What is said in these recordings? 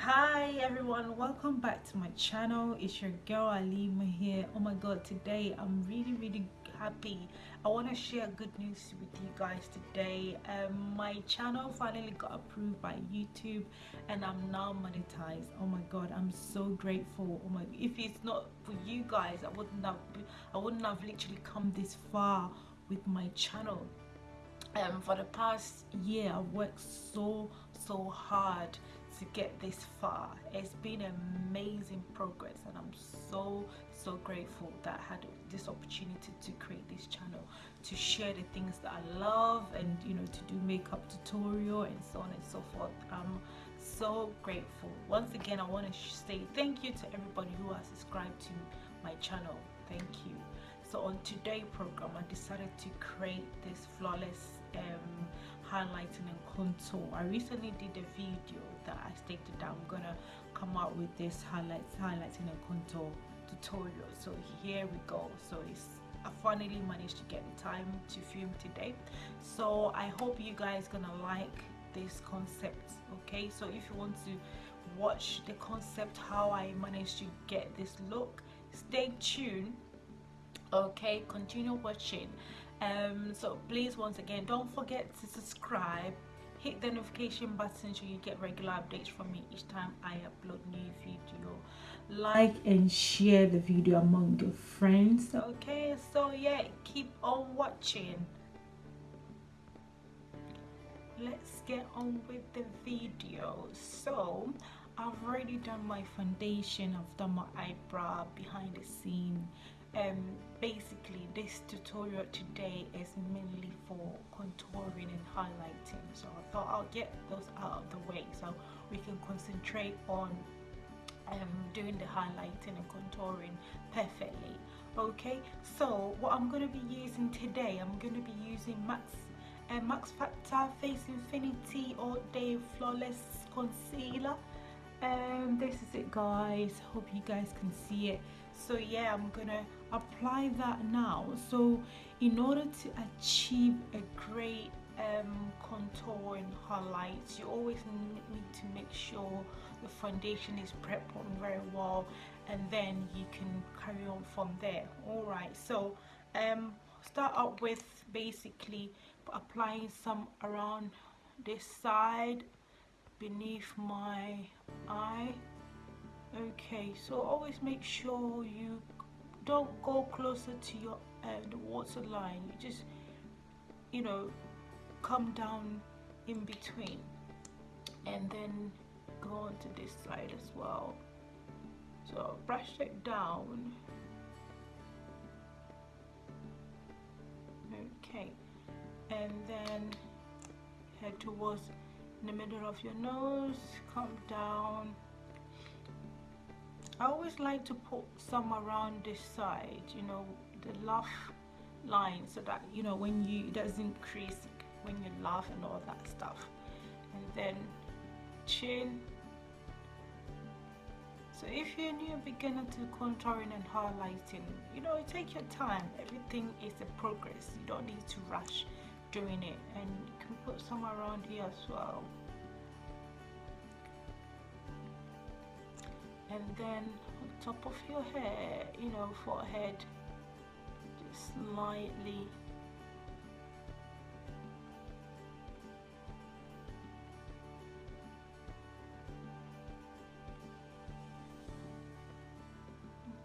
hi everyone. Welcome back to my channel. It's your girl alima here. Oh my god today i'm really really happy. I want to share good news with you guys today. Um, my channel finally got approved by youtube and i'm now monetized. Oh my god i'm so grateful. Oh my if it's not for you guys i wouldn't have i wouldn't have literally come this far with my channel. Um, for the past year I've worked so so hard to get this far. It's been amazing progress and I'm so so grateful that I had this opportunity to create this channel to share the things that I love and you know to do makeup tutorial and so on and so forth. I'm so grateful. Once again I want to say thank you to everybody who has subscribed to my channel. Thank you. So on today program I decided to create this flawless um, highlighting and contour. I recently did a video that I stated that I'm gonna come out with this highlights highlighting and a contour tutorial. So here we go. So it's I finally managed to get the time to film today. So I hope you guys gonna like this concept okay? So if you want to watch the concept how I managed to get this look stay tuned okay? Continue watching. Um so please once again don't forget to subscribe hit the notification button so you get regular updates from me each time i upload new video. Like and share the video among your friends. Okay so yeah keep on watching. Let's get on with the video. So i've already done my foundation. I've done my eyebrow behind the scene um basically this tutorial today is mainly for contouring and highlighting. So i thought i'll get those out of the way so we can concentrate on um, doing the highlighting and contouring perfectly. Okay so what i'm going to be using today i'm going to be using max uh, max factor face infinity all day flawless concealer. And um, this is it guys. Hope you guys can see it so yeah i'm gonna apply that now. So in order to achieve a great um, contour and highlights you always need to make sure the foundation is prepped on very well and then you can carry on from there. All right so um start out with basically applying some around this side beneath my eye okay so always make sure you don't go closer to your uh, the water line. You just you know come down in between. And then go on to this side as well. So brush it down. Okay. And then head towards the middle of your nose. Come down I always like to put some around this side you know the laugh line so that you know when you it doesn't crease when you laugh and all that stuff. And then chin. So if you're a new beginner to contouring and highlighting you know take your time. Everything is a progress. You don't need to rush doing it. And you can put some around here as well and then on top of your hair you know forehead just lightly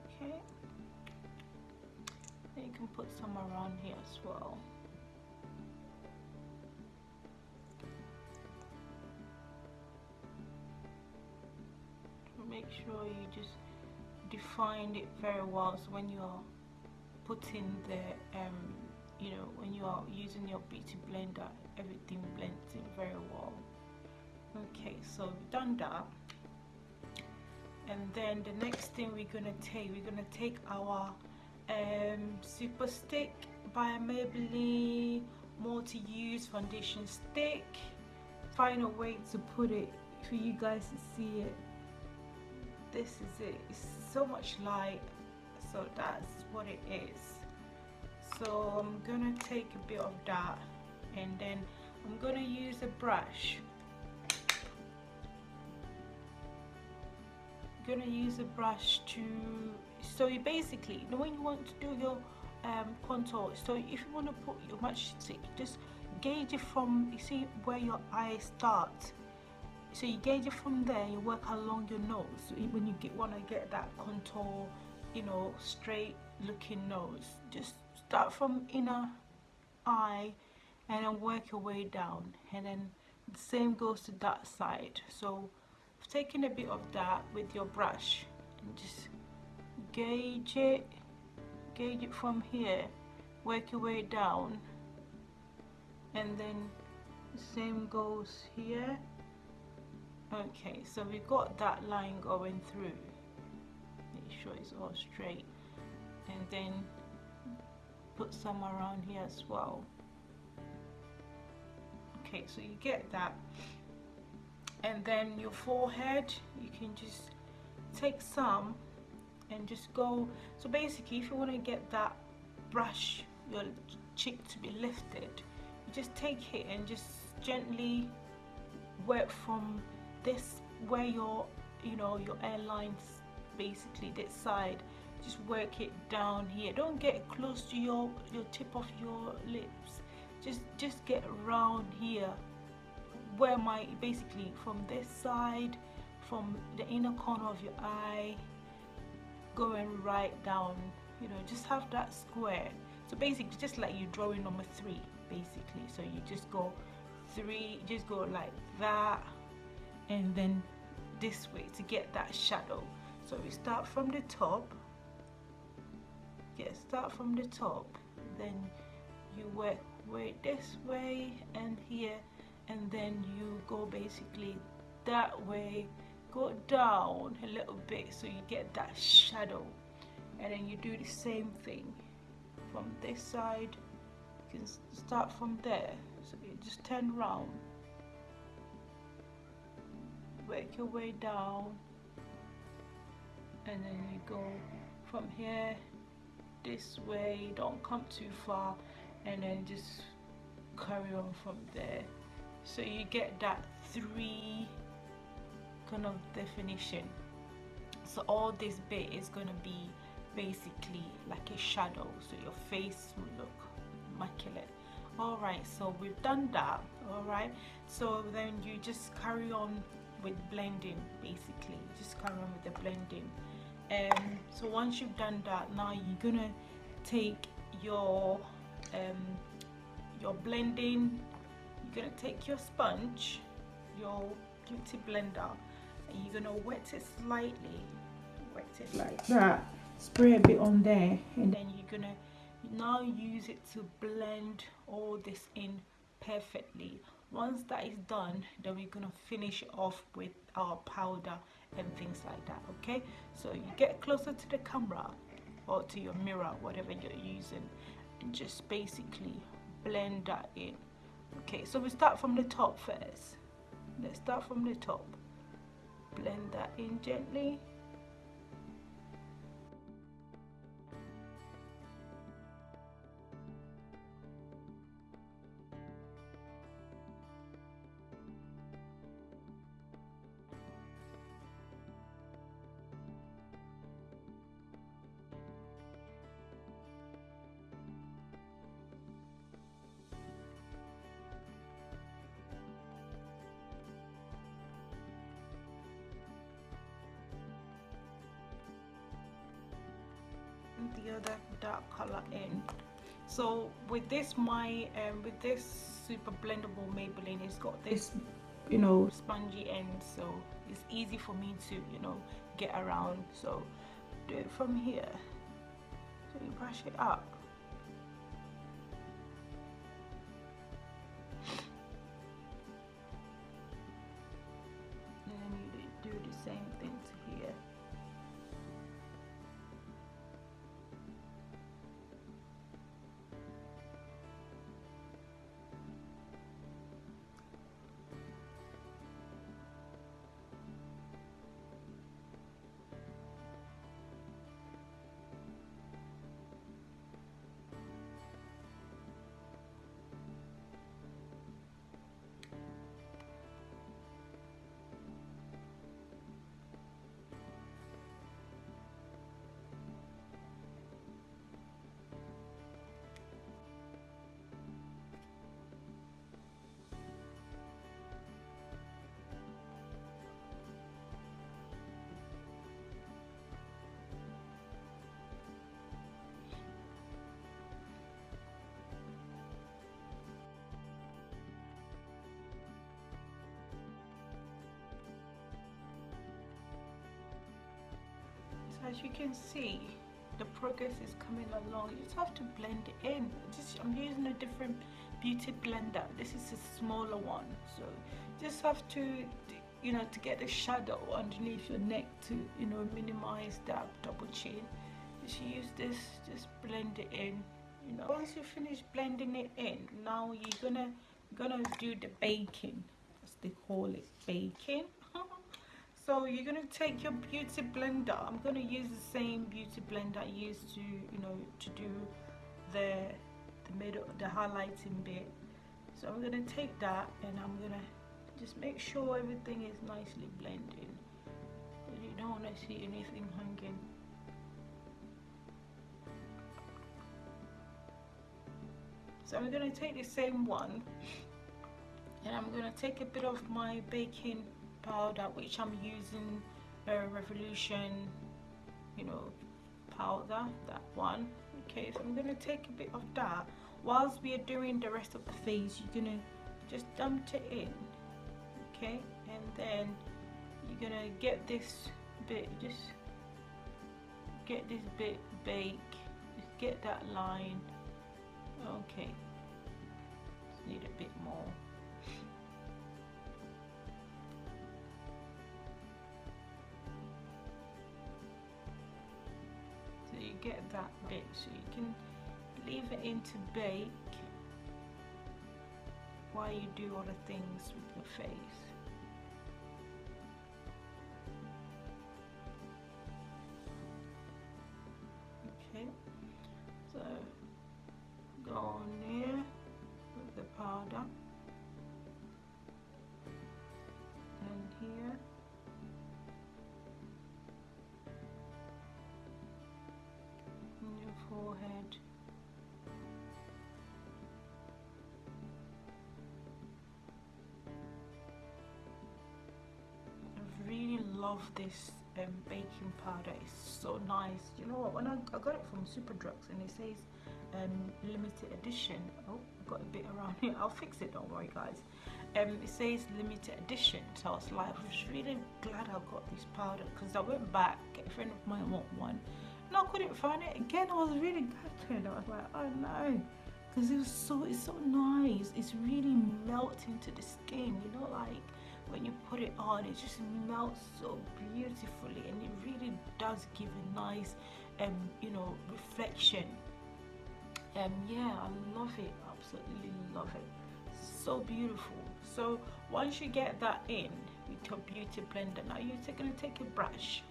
okay. You can put some around here as well make sure you just define it very well. So when you're putting the um, you know when you are using your beauty blender everything blends in very well. Okay so we've done that. And then the next thing we're gonna take we're gonna take our um, super stick by Maybelline multi-use foundation stick. Find a way to put it for you guys to see it this is it. It's so much light. So that's what it is. So I'm gonna take a bit of that and then I'm gonna use a brush. You're gonna use a brush to so you basically when you want to do your um, contour so if you want to put your match stick just gauge it from you see where your eye starts so you gauge it from there you work along your nose. When you get want to get that contour you know straight looking nose just start from inner eye and then work your way down. And then the same goes to that side. So taking a bit of that with your brush and just gauge it gauge it from here work your way down. And then the same goes here okay so we've got that line going through. Make sure it's all straight. And then put some around here as well. Okay so you get that. And then your forehead you can just take some and just go. So basically if you want to get that brush your cheek to be lifted you just take it and just gently work from this where your you know your airlines basically this side just work it down here. Don't get close to your your tip of your lips. Just just get around here. Where my basically from this side from the inner corner of your eye going right down you know just have that square. So basically just like you drawing number three basically. So you just go three just go like that and then this way to get that shadow. So we start from the top. Yeah start from the top. Then you work way this way and here and then you go basically that way. Go down a little bit so you get that shadow. And then you do the same thing from this side. You can start from there. So you just turn around work your way down. And then you go from here this way don't come too far. And then just carry on from there. So you get that three kind of definition. So all this bit is going to be basically like a shadow. So your face will look immaculate. All right so we've done that. All right so then you just carry on with blending basically. Just carry on with the blending. Um so once you've done that now you're gonna take your um your blending you're gonna take your sponge your beauty blender and you're gonna wet it slightly. Wet it like that. Spray a bit on there and then you're gonna now use it to blend all this in perfectly once that is done then we're gonna finish off with our powder and things like that okay? So you get closer to the camera or to your mirror whatever you're using and just basically blend that in okay? So we start from the top first. Let's start from the top. Blend that in gently the other dark color in. So with this my um, with this super blendable maybelline it's got this you know spongy end so it's easy for me to you know get around. So do it from here. So you brush it up. And you do the same thing. As you can see the progress is coming along. You just have to blend it in. Just I'm using a different beauty blender. This is a smaller one. So just have to you know to get the shadow underneath your neck to you know minimize that double chin. Just use this just blend it in you know. Once you finish blending it in now you're gonna gonna do the baking as they call it baking so you're going to take your beauty blender. I'm going to use the same beauty blender i used to you know to do the the middle the highlighting bit. So i'm going to take that and i'm going to just make sure everything is nicely blended you don't want to see anything hanging. So I'm going to take the same one. And I'm going to take a bit of my baking powder which I'm using a Revolution you know powder that one. Okay so I'm to take a bit of that. Whilst we are doing the rest of the face you're to just dump it in. Okay and then you're to get this bit just get this bit bake. Just get that line. Okay. Just need a bit more get that bit so you can leave it in to bake while you do other things with your face forehead. I really love this um, baking powder. It's so nice. You know what? When I, I got it from Superdrugs and it says um, limited edition. Oh I've got a bit around here. I'll fix it. Don't worry guys. Um, it says limited edition. So I was like I was really glad I got this powder because I went back. A friend of mine want one I couldn't find it again. I was really gutted. I was like oh no. Because it was so it's so nice. It's really melting to the skin you know like when you put it on it just melts so beautifully and it really does give a nice um you know reflection. Um yeah i love it. Absolutely love it. So beautiful. So once you get that in with your beauty blender now you're going to take a brush.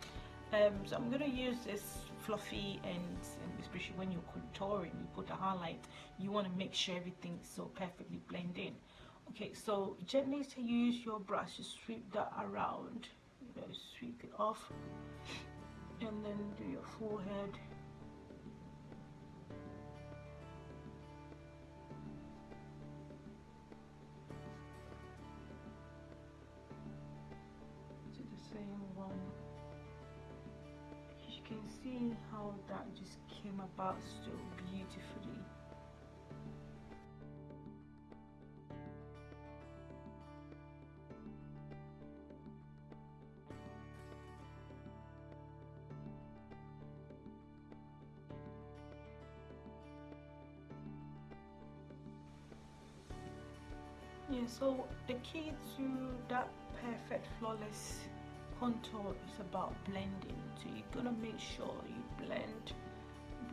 Um so i'm going to use this fluffy and, and especially when you're contouring you put a highlight you want to make sure everything's so perfectly blend in. Okay so gently to use your brush to sweep that around. You know sweep it off. And then do your forehead you can see how that just came about so beautifully. Yeah so the key to that perfect flawless contour is about blending so you're gonna make sure you blend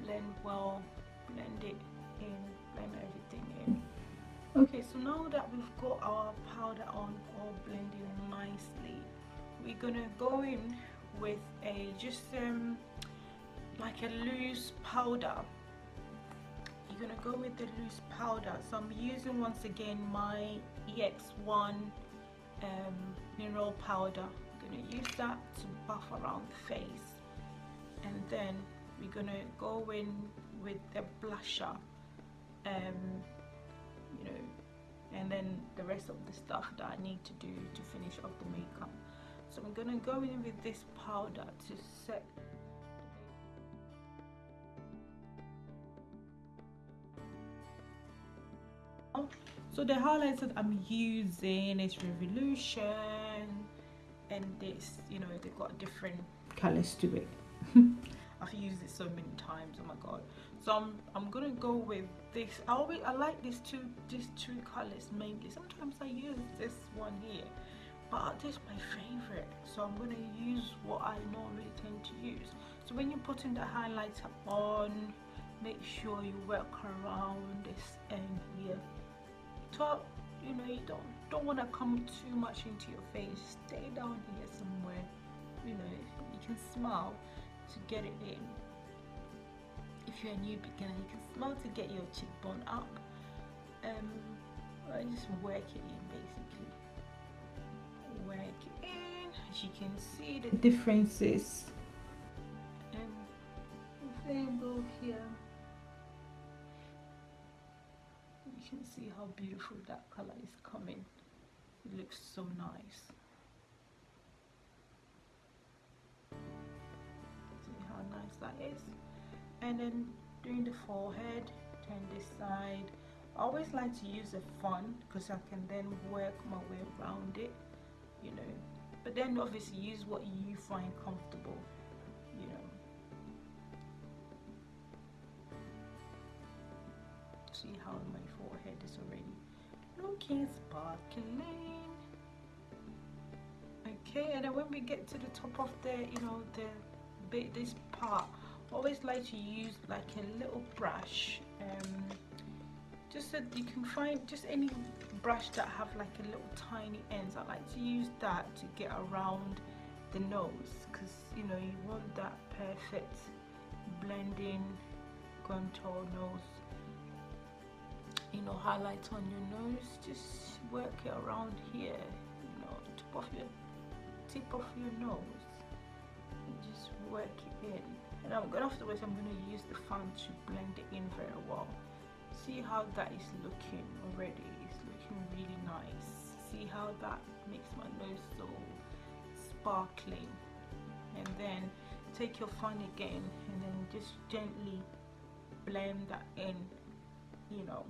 blend well blend it in blend everything in. Okay so now that we've got our powder on all blending nicely we're gonna go in with a just um like a loose powder. You're gonna go with the loose powder. So I'm using once again my EX1 um, mineral powder gonna use that to buff around the face. And then we're gonna go in with the blusher um, you know and then the rest of the stuff that I need to do to finish off the makeup. So I'm gonna go in with this powder to set so the highlights that i'm using is revolution this you know they've got different colors to it. I've used it so many times oh my god. So I'm, I'm gonna go with this. I always I like these two these two colors mainly. Sometimes I use this one here but this is my favorite. So I'm gonna use what I normally tend to use. So when you're putting the highlighter on make sure you work around this end here. Top you know you don't don't want to come too much into your face. Stay down here somewhere you know you can smile to get it in. If you're a new beginner you can smile to get your cheekbone up um I just work it in basically. Work it in. As you can see the differences and same go here. You can see how beautiful that color is coming it looks so nice. See how nice that is. And then doing the forehead turn this side. I always like to use a fan because I can then work my way around it you know. But then obviously use what you find comfortable you know. See how my forehead is already sparkling. Okay and then when we get to the top of the you know the bit this part always like to use like a little brush um, just so you can find just any brush that have like a little tiny ends. I like to use that to get around the nose because you know you want that perfect blending contour nose you know highlight on your nose just work it around here you know top of your tip of your nose. And just work it in. And I'm gonna afterwards I'm going to use the fan to blend it in very well. See how that is looking already. It's looking really nice. See how that makes my nose so sparkling and then take your fan again and then just gently blend that in you know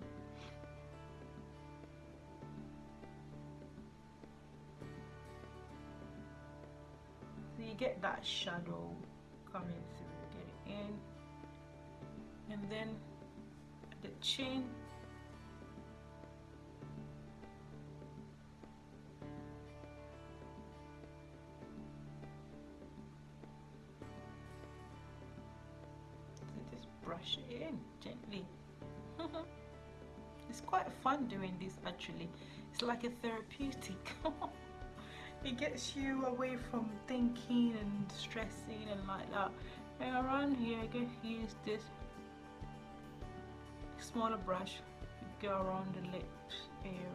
you get that shadow coming through get it in. And then the chin. So just brush it in gently. It's quite fun doing this actually. It's like a therapeutic it gets you away from thinking and stressing and like that. And around here I can use this. Smaller brush go around the lips area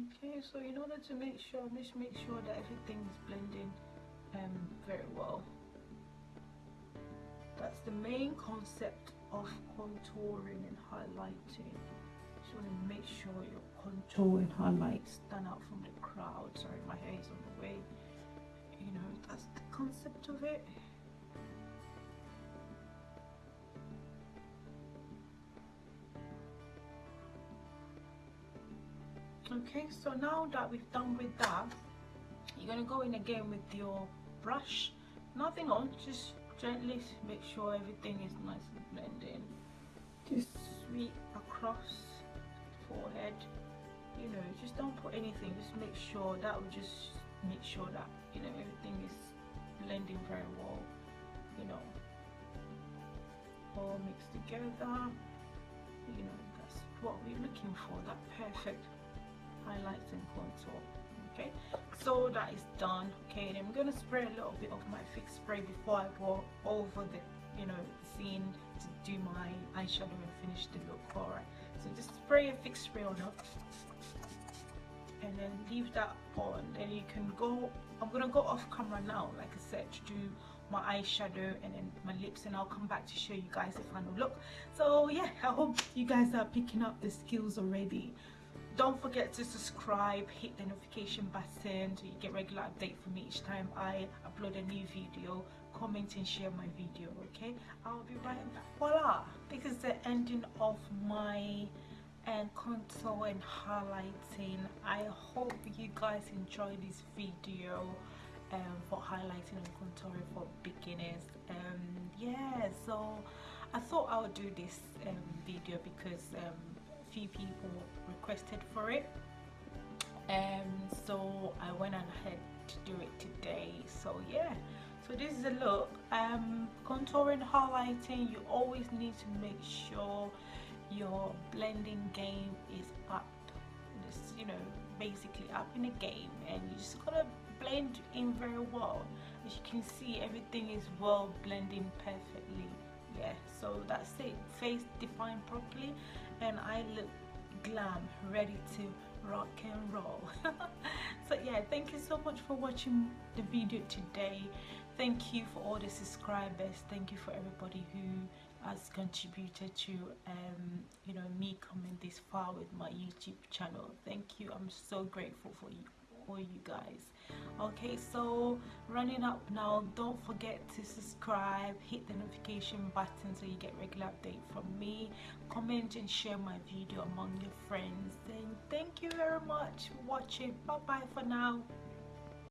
okay so in order to make sure just make sure that everything is blending um, very well that's the main concept of contouring and highlighting. Just want to make sure your contour and highlight stand out from the crowd. Sorry my hair is on the way. You know that's the concept of it okay so now that we've done with that you're going to go in again with your brush. Nothing on just gently make sure everything is nice and blended just sweep across forehead. You know just don't put anything just make sure that will just make sure that you know everything is blending very well you know. All mixed together. You know that's what we're looking for that perfect highlights and contour okay? So that is done okay? And I'm gonna spray a little bit of my fix spray before I go over the you know scene to do my eyeshadow and finish the look alright? So just spray a fix spray on up and then leave that on. Then you can go i'm gonna go off camera now like i said to do my eyeshadow and then my lips and i'll come back to show you guys the final look. So yeah i hope you guys are picking up the skills already don't forget to subscribe hit the notification button so you get regular update from me each time i upload a new video. Comment and share my video okay? I'll be right back. Voila! This is the ending of my and contour and highlighting. I hope you guys enjoy this video um, for highlighting and contouring for beginners. Um, yeah so i thought i would do this um, video because um, few people requested for it. And um, so i went ahead to do it today. So yeah. So this is a look. Um contouring highlighting you always need to make sure your blending game is up just you know basically up in the game. And you just gotta blend in very well. As you can see everything is well blending perfectly. Yeah so that's it. Face defined properly and I look glam ready to rock and roll so yeah thank you so much for watching the video today thank you for all the subscribers thank you for everybody who has contributed to um, you know me coming this far with my YouTube channel. Thank you. I'm so grateful for you for you guys. Okay so running up now don't forget to subscribe hit the notification button so you get regular update from me. Comment and share my video among your friends. And thank you very much for watching. Bye bye for now